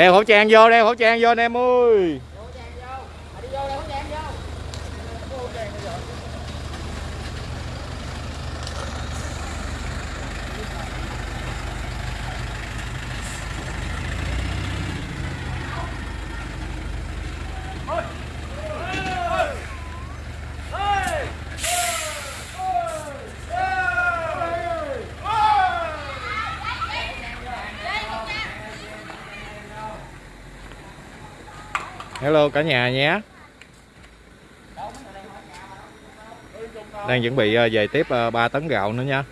đeo khẩu trang vô đeo khẩu trang vô anh em ơi. Hello cả nhà nhé. Đang chuẩn bị ờ, về tiếp ờ, 3 tấn gạo nữa nha.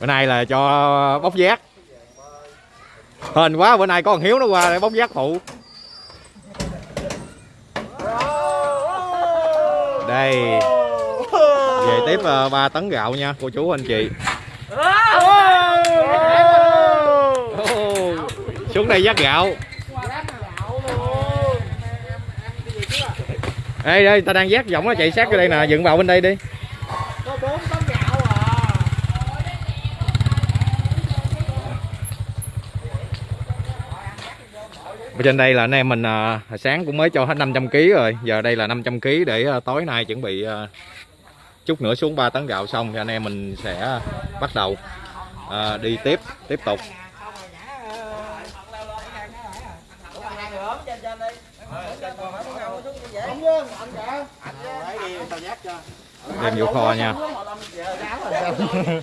Bữa nay là cho bóc giác. Hên quá, bữa nay có con hiếu nó qua để bóc giác phụ. Đây. Về tiếp uh, 3 tấn gạo nha cô chú anh chị. Xuống đây dắt gạo. Đây đây ta đang dắt giọng nó chạy sát vô đây nè dựng vào bên đây đi có 4 tấn gạo à Ở trên đây là anh em mình à, sáng cũng mới cho hết 500 kg rồi. Giờ đây là 500 kg để à, tối nay chuẩn bị à, chút nữa xuống 3 tấn gạo xong thì anh em mình sẽ bắt đầu à, đi tiếp tiếp tục. Đem vô kho nha.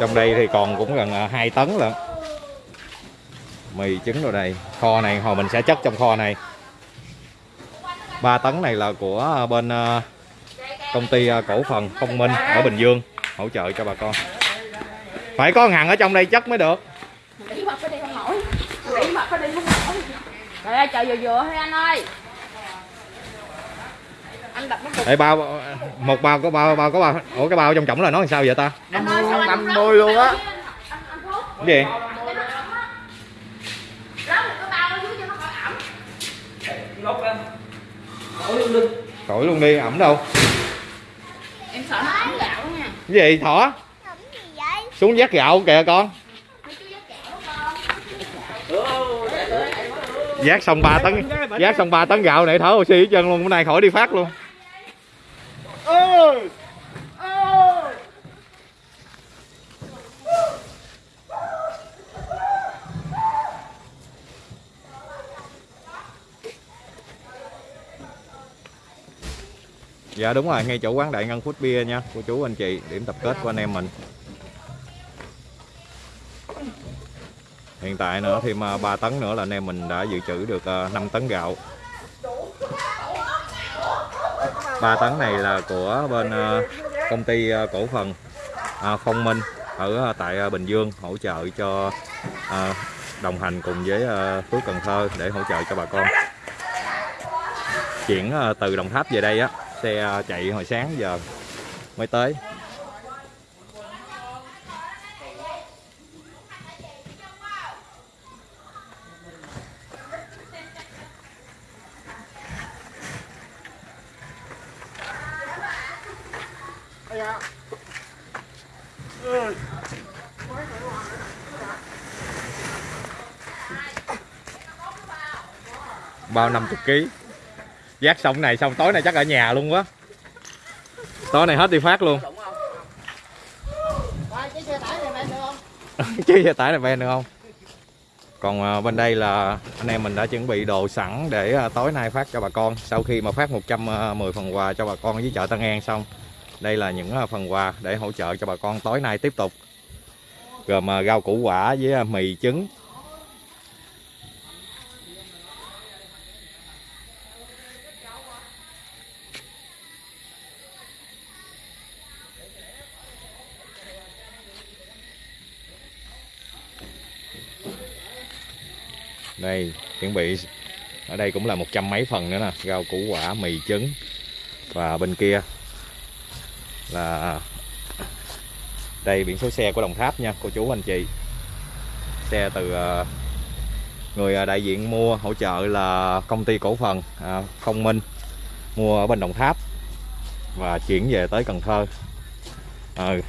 Trong đây thì còn cũng gần à, 2 tấn lận mì trứng rồi đây kho này hồi mình sẽ chất trong kho này. 3 tấn này là của bên à, công ty à, cổ phần Phong Minh ở Bình Dương hỗ trợ cho bà con. Phải có hàng ở trong đây chất mới được. Không nổi. Không nổi. Trời ơi trời vừa vừa thôi anh ơi. Anh đập nó Ê, bao một bao có bao bao có bao ủa cái bao trong trọng là nó làm sao vậy ta? Anh ơi sao anh không 50 luôn á. Cái gì Rớt được cái bao ở dưới cho nó khỏi ẩm khỏi luôn. Đi ẩm đâu? Em sợ nó ẩm gạo nha. Cái gì thỏ Làm gì vậy? xuống vác gạo kìa con. Vác xong 3 tấn vác xong 3 tấn gạo này thở oxy hết trơn luôn bữa nay khỏi đi phát luôn dạ đúng rồi, ngay chỗ quán đại ngân food beer nha, cô chú, anh chị, điểm tập kết của anh em mình. Hiện tại nữa, thêm à, 3 tấn nữa là anh em mình đã dự trữ được à, 5 tấn gạo. 3 tấn này là của bên à, công ty cổ phần Phong Minh ở tại Bình Dương, hỗ trợ cho đồng hành cùng với Phước Cần Thơ để hỗ trợ cho bà con. Chuyển từ Đồng Tháp về đây á xe à, chạy hồi sáng giờ mới tới. Bao năm chục ký giác xong này, xong tối nay chắc ở nhà luôn quá. Tối nay hết đi phát luôn. Coi xe tải này được không? Chứ xe tải này ven được không? Còn à, bên đây là anh em mình đã chuẩn bị đồ sẵn để à, tối nay phát cho bà con. Sau khi mà phát 110 à, phần quà cho bà con với chợ Tân An xong, Đây là những phần quà để hỗ trợ cho bà con tối nay tiếp tục. Gồm rau củ quả với mì trứng. Đây chuẩn bị. Ở đây cũng là một trăm mấy phần nữa nè. Rau củ quả mì trứng. Và bên kia là đây biển số xe của Đồng Tháp nha cô chú anh chị. Xe từ ờ, người ờ, đại diện mua hỗ trợ là công ty cổ phần à, Minh mua ở bên Đồng Tháp và chuyển về tới Cần Thơ. Ờ,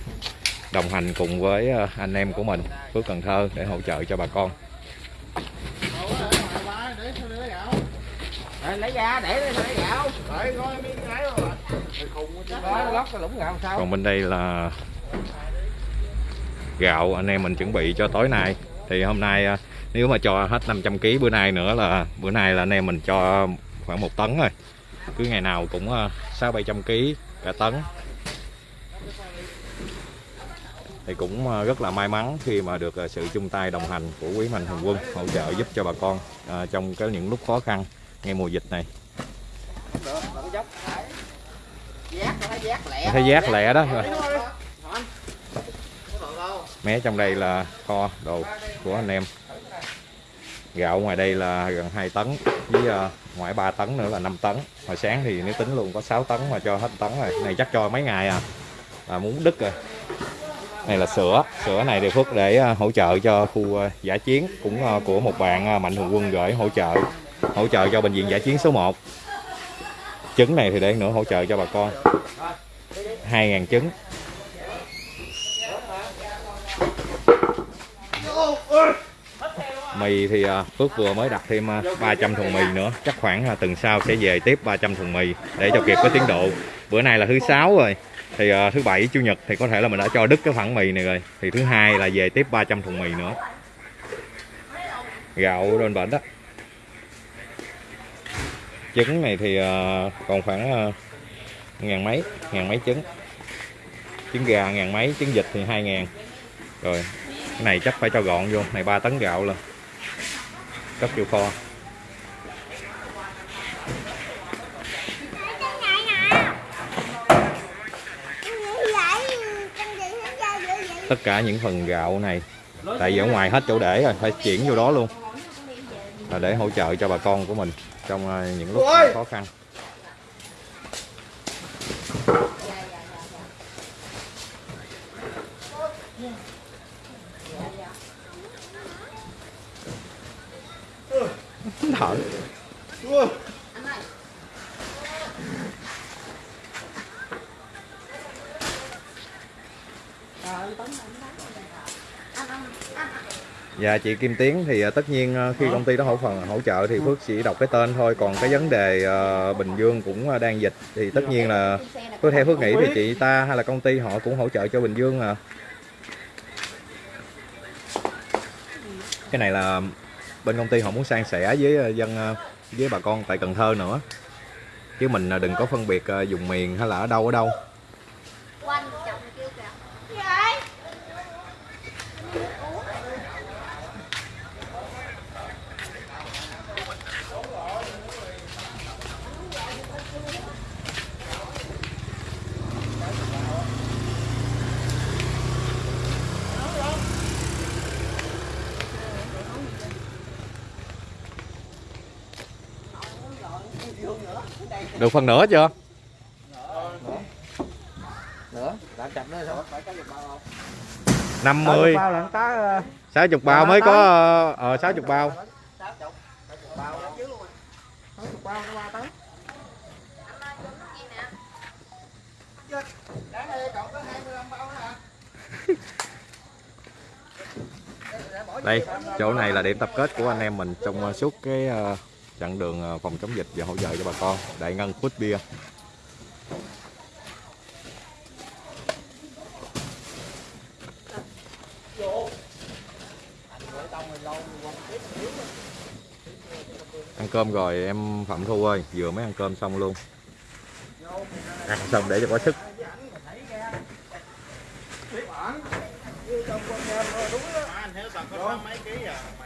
đồng hành cùng với anh em của mình Phước Cần Thơ để hỗ trợ cho bà con để sao để gạo Rồi, lấy ra để lấy gạo. Để coi miếng rồi còn bên đây là gạo anh em mình chuẩn bị cho tối nay. Thì hôm nay à, nếu mà cho hết 500 kg bữa nay nữa là bữa nay là anh em mình cho khoảng một tấn rồi cứ ngày nào cũng à, sáu bảy trăm kg cả tấn. Thì cũng à, rất là may mắn khi mà được à, sự chung tay đồng hành của quý mạnh thường quân hỗ trợ giúp cho bà con trong cái những lúc khó khăn ngay mùa dịch này. Lẹ thấy giác lẹ đó. Rồi mé trong đây là kho đồ của anh em. Gạo ngoài đây là gần 2 tấn với ờ, ngoài 3 tấn nữa là 5 tấn. Hồi sáng thì nếu tính luôn có 6 tấn mà cho hết tấn rồi. Này chắc cho mấy ngày à. Là muốn đứt rồi. Này là sữa. Sữa này thì Phước để ờ, hỗ trợ cho khu ờ, giả chiến cũng của một bạn mạnh thường quân gửi hỗ trợ hỗ trợ cho bệnh viện giải chiến số 1 trứng này thì để nữa, hỗ trợ cho bà con. 2.000 trứng. Mì thì à, Phước vừa mới đặt thêm à, 300 thùng mì nữa. Chắc khoảng à, tuần sau sẽ về tiếp 300 thùng mì để cho kịp cái tiến độ. Bữa nay là thứ sáu rồi. Thì thứ bảy, chủ nhật thì có thể là mình đã cho đứt cái phẳng mì này rồi. Thì thứ hai là về tiếp 300 thùng mì nữa. Gạo bên bệnh đó trứng này thì ờ, còn khoảng ờ, ngàn mấy ngàn mấy trứng. Trứng gà ngàn mấy, trứng vịt thì hai ngàn. Rồi, cái này chắc phải cho gọn vô, này 3 tấn gạo lên cấp vô kho. Tất cả những phần gạo này, tại vì ở ngoài hết chỗ để rồi, phải chuyển vô đó luôn. Là để hỗ trợ cho bà con của mình trong à, những lúc khó khăn. Thở Dạ chị Kim Tiến thì à, tất nhiên à, khi công ty đó hỗ phần hỗ trợ thì Phước chỉ đọc cái tên thôi. Còn cái vấn đề à, Bình Dương cũng đang dịch thì tất nhiên là Phước theo Phước nghĩ thì chị ta hay là công ty họ cũng hỗ trợ cho Bình Dương à. Cái này là bên công ty họ muốn san sẻ với dân với bà con tại Cần Thơ nữa. Chứ mình đừng có phân biệt dùng miền hay là ở đâu ở đâu được phần nữa chưa? Nữa đã chậm nữa rồi phải có được bao không? 50 bao là có 60 bao mới có ờ. 60 bao bao đó chứ luôn có chục bao. Nó ba tấn Đáng đây còn có 25 bao nữa hả? đây chỗ này là điểm tập kết của anh em mình trong ờ, suốt cái chặn chặng đường ờ, phòng chống dịch và hỗ trợ cho bà con. Đại ngân food bia ăn cơm rồi em phạm thu ơi, vừa mới ăn cơm xong luôn. Ăn xong để cho có sức. Anh hiểu tao có mấy ký à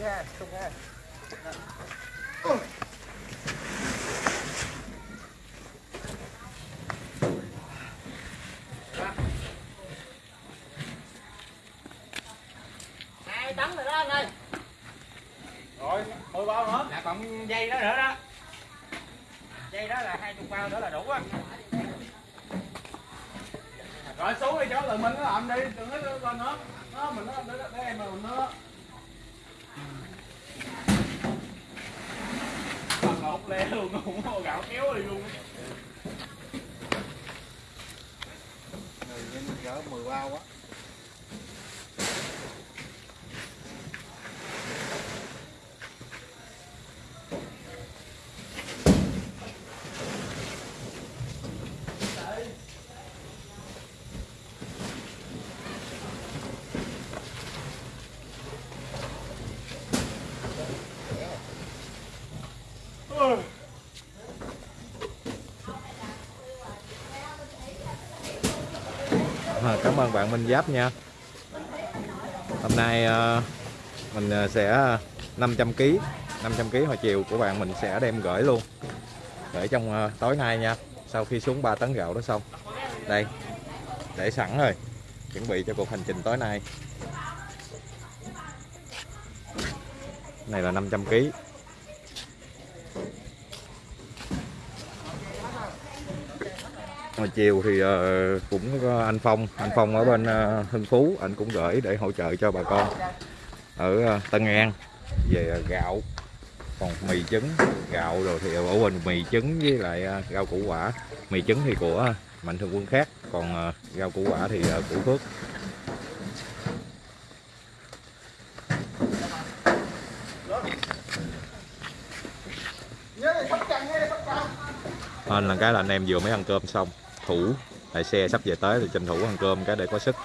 耶，出发！Le luôn không có gạo kéo đi luôn. Người gỡ mười bao quá À, cảm ơn bạn Minh Giáp nha. Hôm nay ờ, mình ờ, sẽ 500 kg 500 kg hồi chiều của bạn mình sẽ đem gửi luôn. Gửi trong ờ, tối nay nha, sau khi xuống 3 tấn gạo đó xong. Đây, để sẵn rồi, chuẩn bị cho cuộc hành trình tối nay. Này là 500kg hồi chiều thì ờ, cũng có anh Phong anh Phong ở bên ờ, Hưng Phú, anh cũng gửi để hỗ trợ cho bà con ở Tân An về gạo, còn mì trứng, gạo rồi thì ở bên mì trứng với lại rau củ quả. Mì trứng thì của mạnh thường quân khác, còn rau củ quả thì của Phước. Nên là cái là anh em vừa mới ăn cơm xong thủ. Tại xe sắp về tới thì tranh thủ ăn cơm cái để có sức.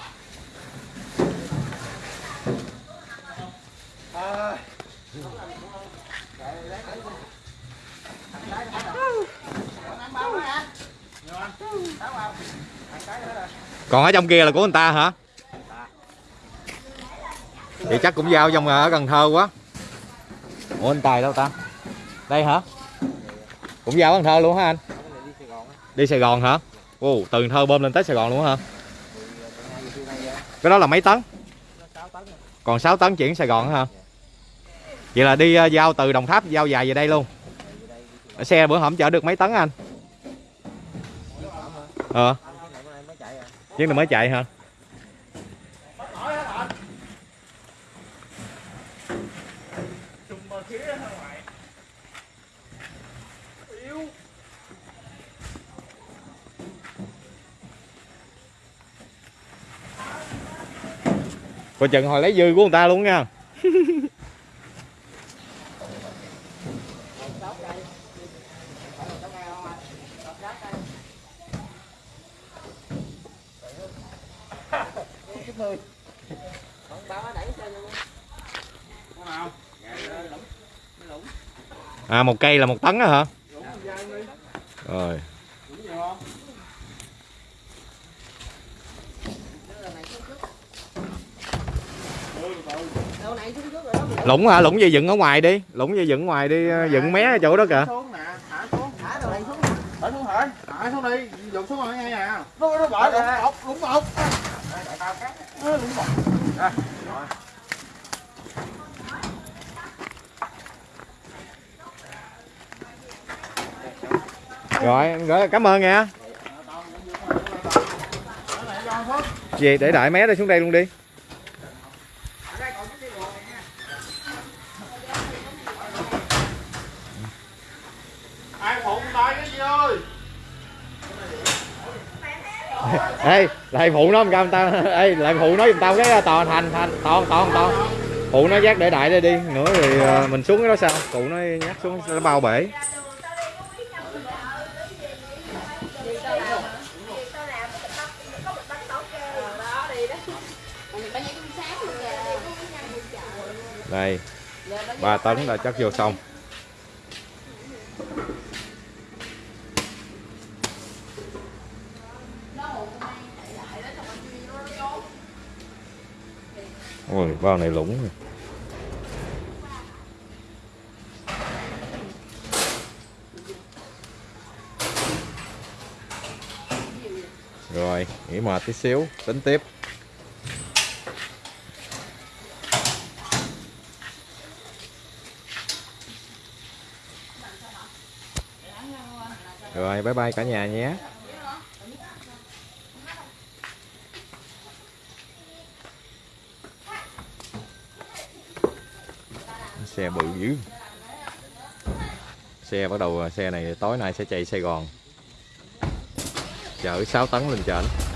Còn ở trong kia là của người ta hả? Thì chắc cũng giao trong ở Cần Thơ quá. Ủa, anh Tài đâu ta? Đây hả? Cũng giao Cần Thơ luôn hả anh? Đi Sài Gòn hả? Ồ, từ Thơ bơm lên tới Sài Gòn luôn hả? Cái đó là mấy tấn? Còn 6 tấn chuyển Sài Gòn hả? Vậy là đi ờ, giao từ Đồng Tháp giao dài về đây luôn. Xe bữa hổm chở được mấy tấn anh? Ờ. Chiếc này mới chạy hả? Coi chừng hồi lấy dư của người ta luôn nha. À một cây là một tấn á hả? Rồi đúng nhiều không Ừ, từ lũng hả? Lũng dây dựng ở ngoài đi. Lũng dây dựng ngoài đi ờ, dựng mé chỗ đó kìa. Thả xuống thả thả xuống đi xuống rồi nghe nè nó nó bỏ rồi rồi rồi cảm ơn nha. Về để đại mé đây xuống đây luôn đi. Lại phụ nó một tao ê, lại phụ nói giùm tao cái toàn thành thành toàn toàn toàn phụ nó dắt để đại đây đi. Nữa thì ờ, mình xuống cái đó sao? Phụ nó nhắc xuống, nó bao bể. Đây, ba tấn là chắc vô xong. Ôi, bao này lủng rồi. Rồi, nghỉ mệt tí xíu, tính tiếp. Rồi, bye bye cả nhà nhé. Xe bự dữ. Xe bắt đầu à, xe này tối nay sẽ chạy Sài Gòn. Chở 6 tấn lên trển.